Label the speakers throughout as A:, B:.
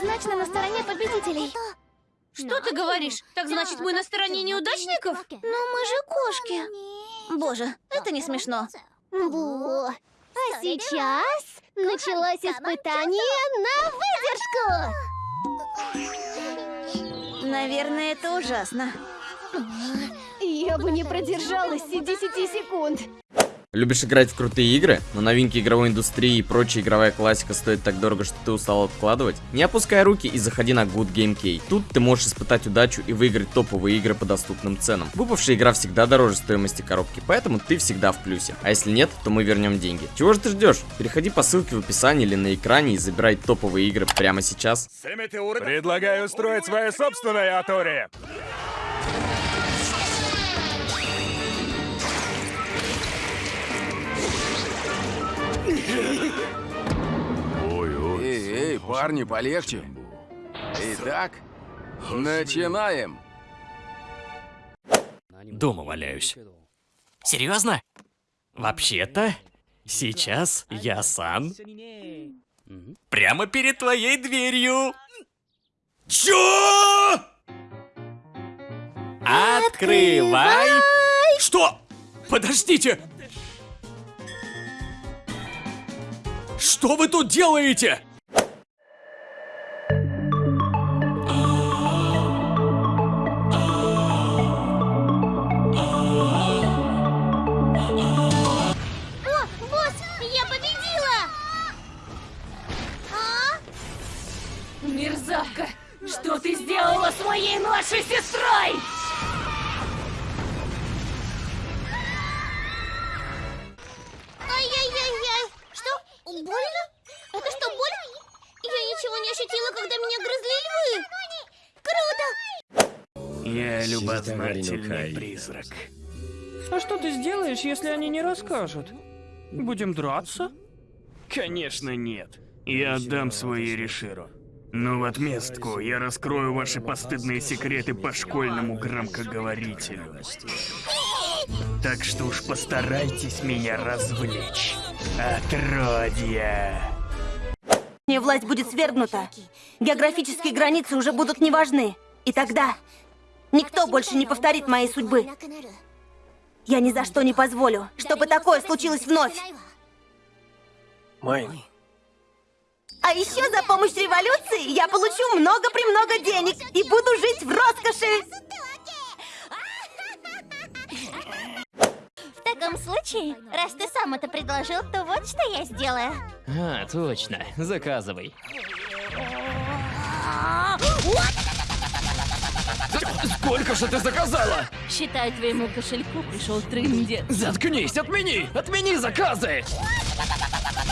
A: однозначно на стороне победителей.
B: Что ты говоришь? Так значит, мы на стороне неудачников?
A: Но мы же кошки. Боже, это не смешно. Во. А сейчас началось испытание на выдержку.
B: Наверное, это ужасно.
A: Я бы не продержалась и 10 секунд.
C: Любишь играть в крутые игры, но новинки игровой индустрии и прочая игровая классика стоит так дорого, что ты устал откладывать? Не опускай руки и заходи на Good Game Key. Тут ты можешь испытать удачу и выиграть топовые игры по доступным ценам. Выпавшая игра всегда дороже стоимости коробки, поэтому ты всегда в плюсе. А если нет, то мы вернем деньги. Чего же ты ждешь? Переходи по ссылке в описании или на экране и забирай топовые игры прямо сейчас.
D: Предлагаю устроить свое собственное Атори.
E: Парни, полегче. Итак, начинаем.
F: Дома валяюсь. Серьезно? Вообще-то, сейчас я сан прямо перед твоей дверью. Чё? Открывай! Что? Подождите! Что вы тут делаете?
B: Младшей сестрой?
A: Ай-яй-яй-яй! Что? Больно? Это что, боль? Я ничего не ощутила, когда меня грызли львы! Круто!
F: Я любознательный призрак.
G: А что ты сделаешь, если они не расскажут? Будем драться?
H: Конечно нет. Я отдам свой Ериширу. Но в отместку я раскрою ваши постыдные секреты по школьному громкоговорителю. Так что уж постарайтесь меня развлечь. Отродья.
B: Мне власть будет свергнута. Географические границы уже будут не важны. И тогда никто больше не повторит моей судьбы. Я ни за что не позволю, чтобы такое случилось вновь.
F: Майн,
B: А еще за помощь революции я получу много-премного денег и буду жить в роскоши.
A: В таком случае, раз ты сам это предложил, то вот что я сделаю.
F: А, точно. Заказывай. Сколько же ты заказала?
B: Считай, твоему кошельку пришел трындец.
F: Заткнись, отмени! Отмени заказы!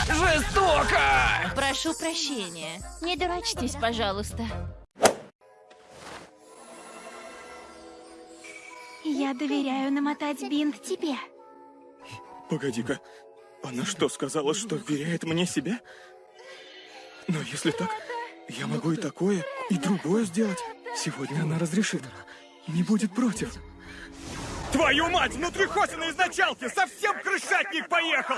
F: Жестоко!
B: Прошу прощения. Не дурачьтесь, пожалуйста.
A: Я доверяю намотать бинт тебе.
D: Погоди-ка, она что, сказала, что вверяет мне себя? Но если так, я могу и такое, и другое сделать. Сегодня она разрешит. Не будет против. Твою мать, внутрихосина изначалки! Совсем крышатник поехал!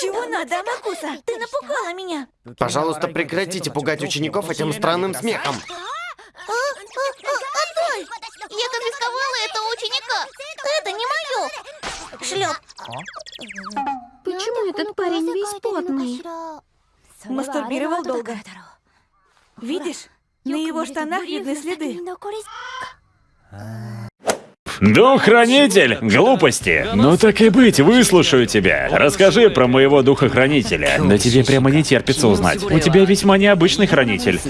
B: Чего надо, Амакуса? Ты напугала меня.
I: Пожалуйста, прекратите пугать учеников этим странным смехом.
A: А, Отдай! Я конфисковала это у ученика. Это не мое. Шлеп. Почему этот парень весь потный?
B: Мастурбировал долго. Видишь? На его штанах видны следы.
H: Духохранитель! Глупости! Ну так и быть, выслушаю тебя. Расскажи про моего духохранителя. Да тебе прямо не терпится узнать. У тебя весьма необычный хранитель.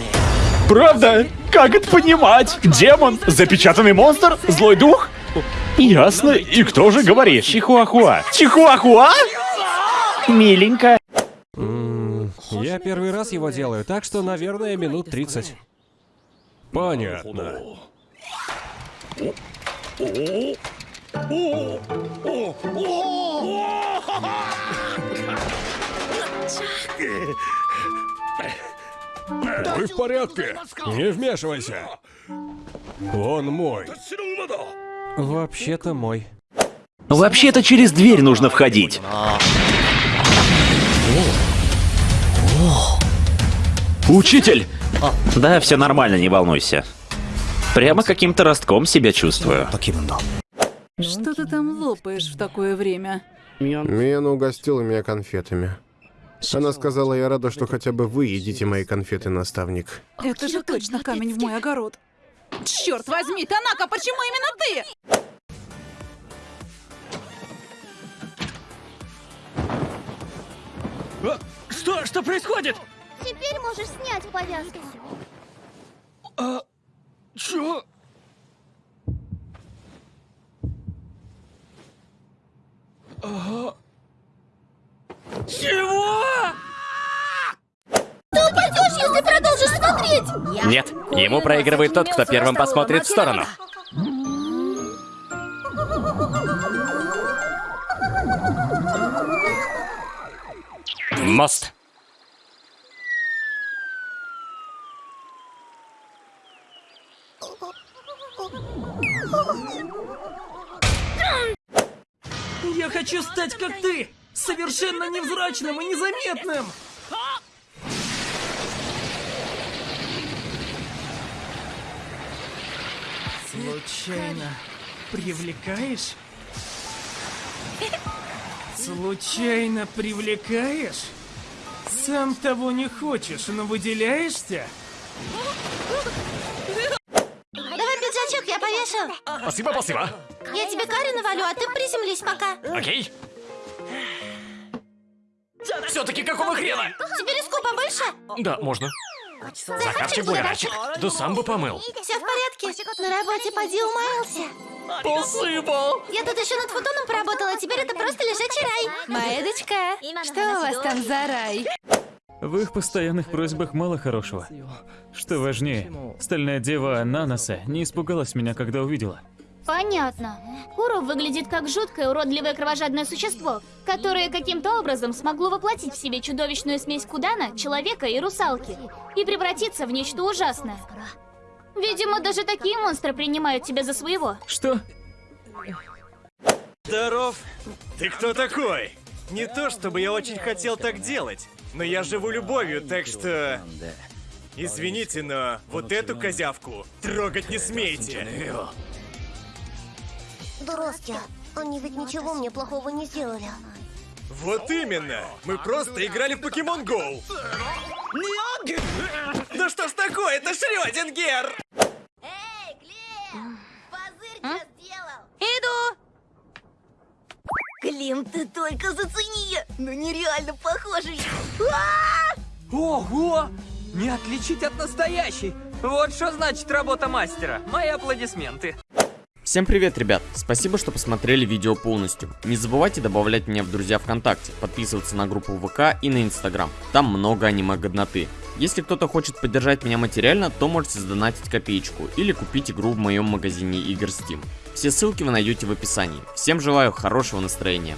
H: Правда? Как это понимать? Демон? Запечатанный монстр? Злой дух? Ясно. И кто же говорит? Чихуахуа. Чихуахуа? Миленько.
G: Я первый раз его делаю, так что, наверное, минут 30. Понятно. Вы в порядке? Не вмешивайся. Он мой. Вообще-то мой.
H: Вообще-то через дверь нужно входить. Учитель! Да, все нормально, не волнуйся. Прямо каким-то ростком себя чувствую.
J: Что ты там лопаешь в такое время?
K: Миена угостила меня конфетами. Она сказала, я рада, что хотя бы вы едите мои конфеты, наставник.
J: Это же точно камень в мой огород. Черт возьми, Танака, почему именно ты?
F: Что? Что происходит?
L: Теперь можешь снять повязку.
F: А... Чё? Ага. Чего?
L: Ты упадешь, если продолжишь смотреть!
F: Нет, ему проигрывает тот, кто первым посмотрит в сторону. Мост.
M: Я хочу стать как ты! Совершенно невзрачным и незаметным! Случайно привлекаешь? Случайно привлекаешь? Сам того не хочешь, но выделяешься?
F: Спасибо, спасибо.
L: Я тебе карю навалю, а ты приземлись пока.
F: Окей. Все-таки какого хрена?
L: Тебе риску побольше?
F: Да, можно. Захарчик бугорачик. Да сам бы помыл.
L: Все в порядке. На работе поди умаялся.
F: Посыпал.
L: Я тут еще над футоном поработала, теперь это просто лежачий рай.
J: Маэдочка, что у вас там за рай?
N: В их постоянных просьбах мало хорошего. Что важнее, стальная дева Наноса не испугалась меня, когда увидела.
L: Понятно. Куру выглядит как жуткое, уродливое кровожадное существо, которое каким-то образом смогло воплотить в себе чудовищную смесь Кудана, человека и русалки, и превратиться в нечто ужасное. Видимо, даже такие монстры принимают тебя за своего.
N: Что?
O: Здоров. Ты кто такой? Не то, чтобы я очень хотел так делать, но я живу любовью, так что... Извините, но вот эту козявку трогать не смейте.
L: Дуростя, они ведь ничего мне плохого не сделали.
O: Вот именно! Мы просто играли в Покемон Гоу! Да что ж такое, это Шрёдингер!
L: Клим, ты только зацени! Ну нереально похожий!
M: Ого! Не отличить от настоящей! Вот что значит работа мастера. Мои аплодисменты.
C: Всем привет, ребят! Спасибо, что посмотрели видео полностью. Не забывайте добавлять меня в друзья ВКонтакте, подписываться на группу ВК и на Инстаграм. Там много аниме-годноты. Если кто-то хочет поддержать меня материально, то можете сдонатить копеечку или купить игру в моем магазине игр Steam. Все ссылки вы найдете в описании. Всем желаю хорошего настроения.